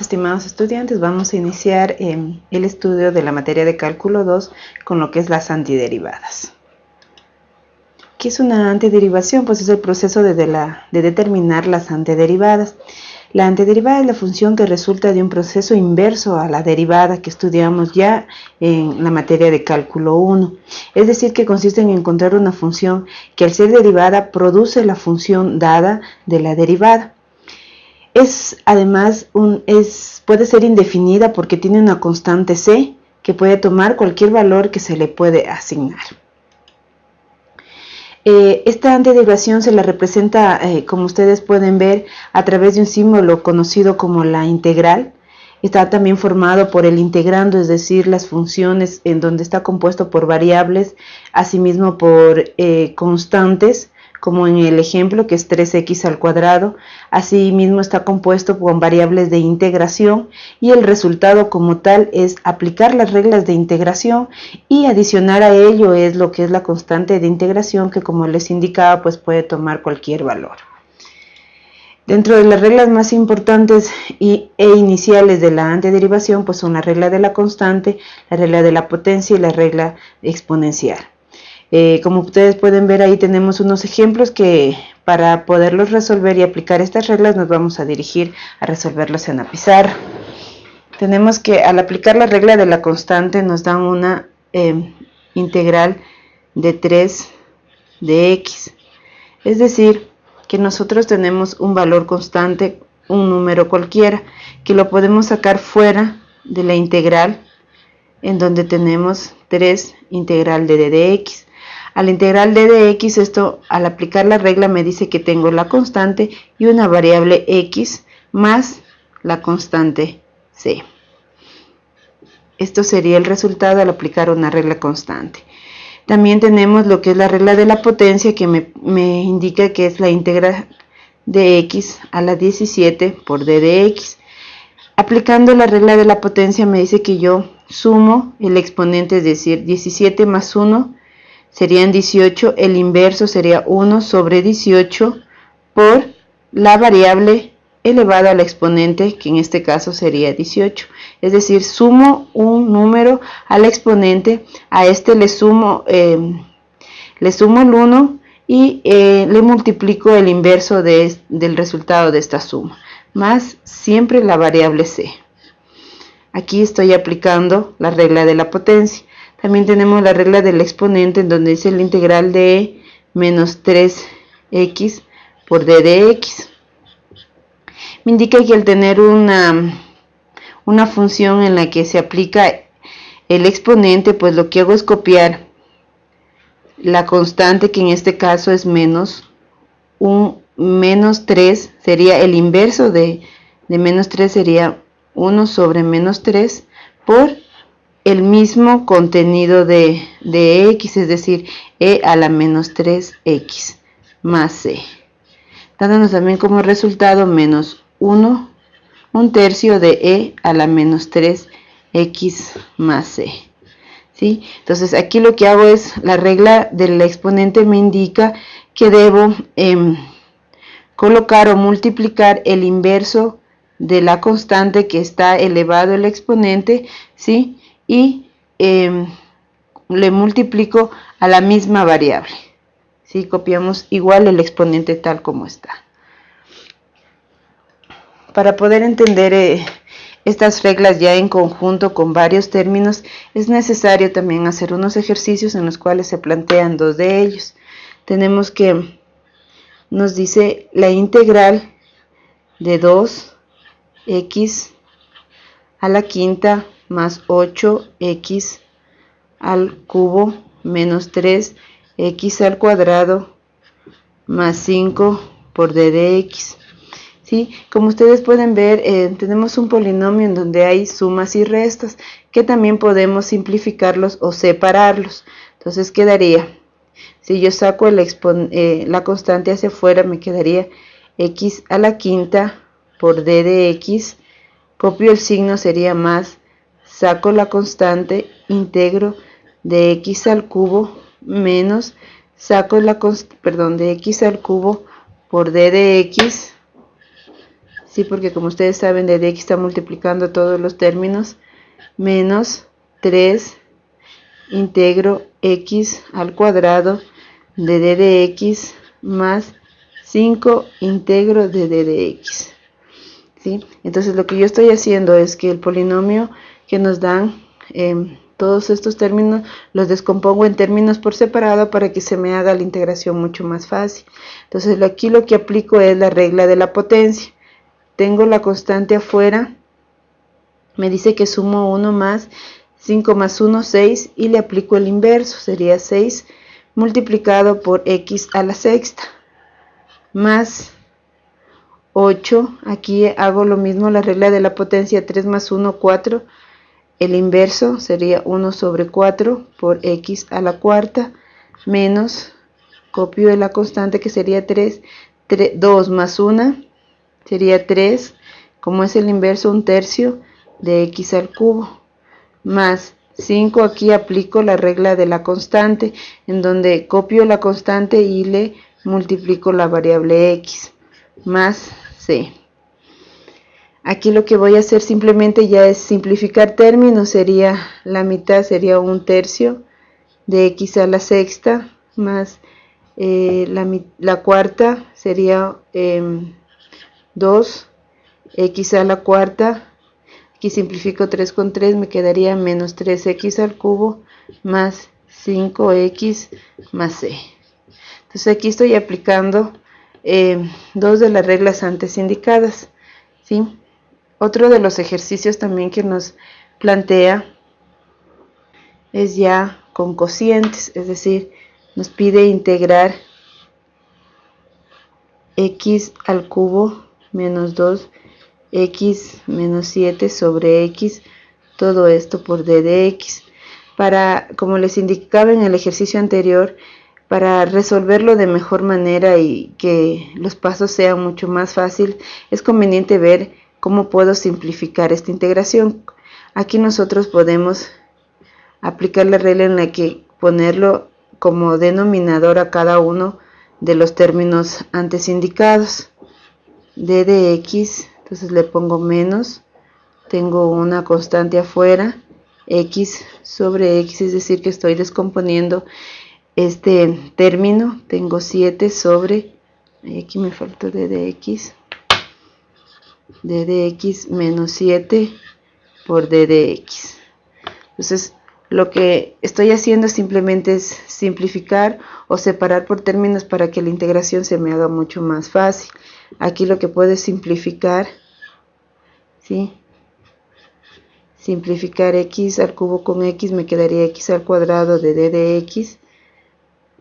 Estimados estudiantes, vamos a iniciar eh, el estudio de la materia de cálculo 2 con lo que es las antiderivadas. ¿Qué es una antiderivación? Pues es el proceso de, de determinar las antiderivadas. La antiderivada es la función que resulta de un proceso inverso a la derivada que estudiamos ya en la materia de cálculo 1. Es decir, que consiste en encontrar una función que al ser derivada produce la función dada de la derivada. Es además un, es, puede ser indefinida porque tiene una constante c que puede tomar cualquier valor que se le puede asignar. Eh, esta antiderivación se la representa, eh, como ustedes pueden ver, a través de un símbolo conocido como la integral. Está también formado por el integrando, es decir, las funciones en donde está compuesto por variables, asimismo por eh, constantes, como en el ejemplo que es 3x al cuadrado. Asimismo está compuesto con variables de integración y el resultado como tal es aplicar las reglas de integración y adicionar a ello es lo que es la constante de integración que como les indicaba pues puede tomar cualquier valor. Dentro de las reglas más importantes y, e iniciales de la antiderivación pues son la regla de la constante, la regla de la potencia y la regla exponencial. Eh, como ustedes pueden ver ahí tenemos unos ejemplos que para poderlos resolver y aplicar estas reglas nos vamos a dirigir a resolverlos en la pizarra. Tenemos que al aplicar la regla de la constante nos dan una em, integral de 3 de x. Es decir, que nosotros tenemos un valor constante, un número cualquiera, que lo podemos sacar fuera de la integral en donde tenemos 3 integral de d de x. Al integral de x, esto al aplicar la regla me dice que tengo la constante y una variable x más la constante c. Esto sería el resultado al aplicar una regla constante. También tenemos lo que es la regla de la potencia que me, me indica que es la integral de x a la 17 por d de x. Aplicando la regla de la potencia me dice que yo sumo el exponente, es decir, 17 más 1 serían 18, el inverso sería 1 sobre 18 por la variable elevada al exponente, que en este caso sería 18. Es decir, sumo un número al exponente, a este le sumo, em, le sumo el 1 y eh, le multiplico el inverso de, del resultado de esta suma, más siempre la variable c. Aquí estoy aplicando la regla de la potencia. También tenemos la regla del exponente en donde dice la integral de menos 3x por d de x. Me indica que al tener una, una función en la que se aplica el exponente, pues lo que hago es copiar la constante que en este caso es menos un menos 3 sería el inverso de, de menos 3 sería 1 sobre menos 3 por el mismo contenido de, x, es decir, e a la menos 3x más c, dándonos también como resultado menos 1, un tercio de e a la menos 3x más c. ¿sí? Entonces aquí lo que hago es, la regla del exponente me indica que debo em, colocar o multiplicar el inverso de la constante que está elevado el exponente, ¿sí? Y em, le multiplico a la misma variable. Si copiamos igual el exponente tal como está. Para poder entender eh, estas reglas ya en conjunto con varios términos, es necesario también hacer unos ejercicios en los cuales se plantean dos de ellos. Tenemos que, nos dice la integral de 2x a la quinta más 8x al cubo menos 3x al cuadrado más 5 por d de x. ¿Sí? Como ustedes pueden ver, eh, tenemos un polinomio en donde hay sumas y restas, que también podemos simplificarlos o separarlos. Entonces quedaría, si yo saco eh, la constante hacia afuera, me quedaría x a la quinta por d de x, copio el signo, sería más saco la constante, integro de x al cubo menos, saco la perdón, de x al cubo por d de x, sí porque como ustedes saben de x está multiplicando todos los términos. Menos 3 integro x al cuadrado de d de x más 5 integro de d de x. ¿sí? entonces lo que yo estoy haciendo es que el polinomio que nos dan em, todos estos términos los descompongo en términos por separado para que se me haga la integración mucho más fácil. Entonces aquí lo que aplico es la regla de la potencia. Tengo la constante afuera, me dice que sumo 1 más 5 más 1, 6 y le aplico el inverso, sería 6 multiplicado por x a la sexta más 8, aquí hago lo mismo, la regla de la potencia 3 más 1, 4, el inverso sería 1 sobre 4 por x a la cuarta menos, copio de la constante que sería 3, 3 2 más 1 sería 3, como es el inverso, un tercio de x al cubo, más 5, aquí aplico la regla de la constante, en donde copio la constante y le multiplico la variable x, más c. Aquí lo que voy a hacer simplemente ya es simplificar términos, sería la mitad, sería un tercio de x a la sexta, más eh, la, cuarta sería... Em, 2, x a la cuarta, aquí simplifico 3 con 3, me quedaría menos 3x al cubo más 5x más c. Entonces aquí estoy aplicando eh, dos de las reglas antes indicadas. ¿sí? Otro de los ejercicios también que nos plantea es ya con cocientes, es decir, nos pide integrar x al cubo menos 2x menos 7 sobre x, todo esto por d de x. Para, como les indicaba en el ejercicio anterior, para resolverlo de mejor manera y que los pasos sean mucho más fácil, es conveniente ver cómo puedo simplificar esta integración. Aquí nosotros podemos aplicar la regla en la que ponerlo como denominador a cada uno de los términos antes indicados d de x, entonces le pongo menos, tengo una constante afuera, x sobre x, es decir que estoy descomponiendo este término, tengo 7 sobre, aquí me falta d de x, d de x menos 7 por d de x. Entonces, lo que estoy haciendo simplemente es simplificar o separar por términos para que la integración se me haga mucho más fácil. Aquí lo que puedo es simplificar, ¿sí? Simplificar x al cubo con x me quedaría x al cuadrado de d de x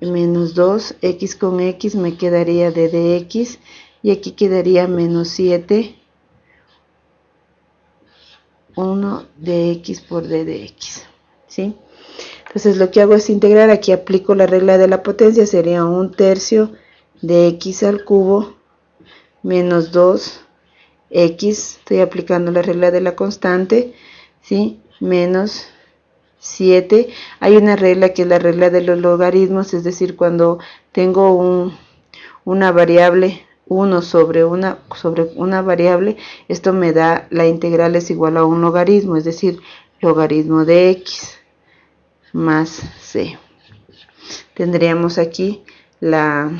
menos 2, x con x me quedaría d de x y aquí quedaría menos 7, 1 de x por d de x, ¿sí? Entonces lo que hago es integrar, aquí aplico la regla de la potencia, sería un tercio de x al cubo menos 2 x, estoy aplicando la regla de la constante, ¿sí? menos 7. Hay una regla que es la regla de los logaritmos, es decir, cuando tengo un, una variable 1 sobre una, sobre una variable, esto me da la integral es igual a un logaritmo, es decir, logaritmo de x más c. Tendríamos aquí la,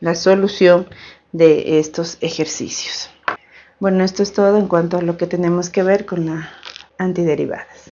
la solución de estos ejercicios. Bueno, esto es todo en cuanto a lo que tenemos que ver con las antiderivadas.